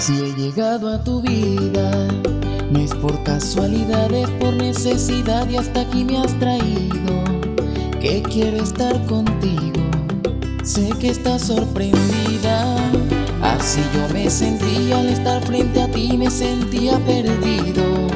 Si he llegado a tu vida, no es por casualidad, es por necesidad y hasta aquí me has traído. Que quiero estar contigo, sé que estás sorprendida. Así yo me sentía al estar frente a ti, me sentía perdido.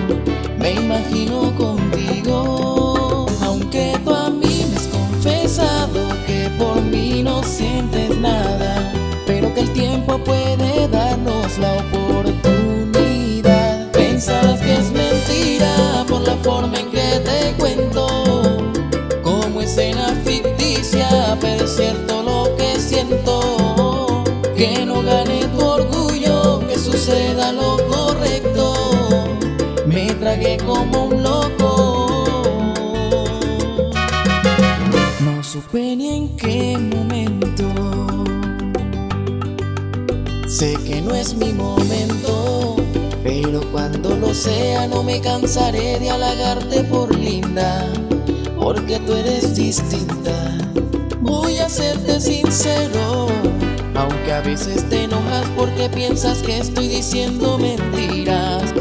Me imagino contigo, aunque tú a mí me has confesado que por mí no sientes nada, pero que el tiempo puede darnos la oportunidad. Pensarás que es mentira por la forma en que te cuento, como escena ficticia, pero es cierto lo que siento. Que no gane tu orgullo, que suceda lo. Como un loco. No supe ni en qué momento. Sé que no es mi momento, pero cuando lo sea no me cansaré de halagarte por linda, porque tú eres distinta. Voy a serte sincero, aunque a veces te enojas porque piensas que estoy diciendo mentiras,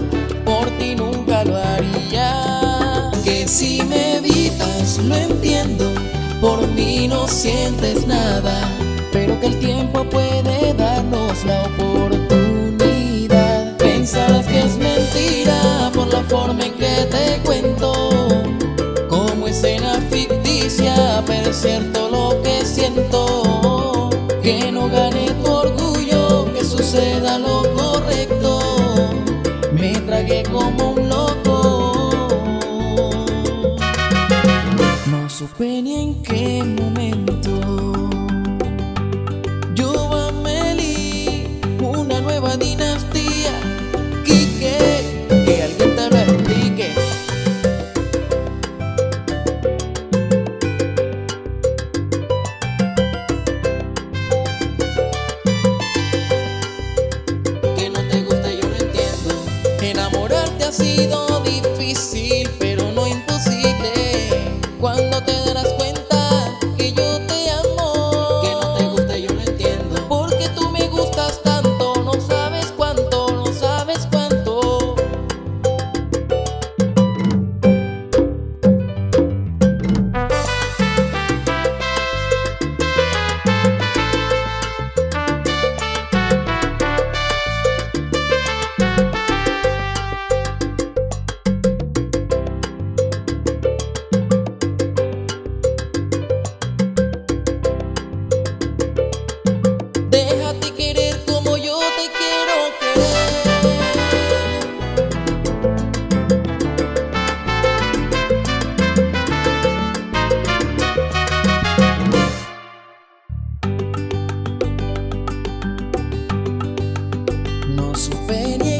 Si me evitas lo entiendo, por mí no sientes nada, pero que el tiempo puede darnos la oportunidad. Pensarás que es mentira por la forma en que te cuento, como escena ficticia, pero es cierto lo que siento. Que no gane Ni en qué momento. Yo una nueva dinastía. Quique, que alguien te lo explique. Que no te guste yo lo entiendo. Enamorarte ha sido difícil, pero no imposible. Cuando te No supe ni